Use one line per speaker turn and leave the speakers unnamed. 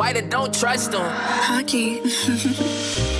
White and don't trust them.
Hockey.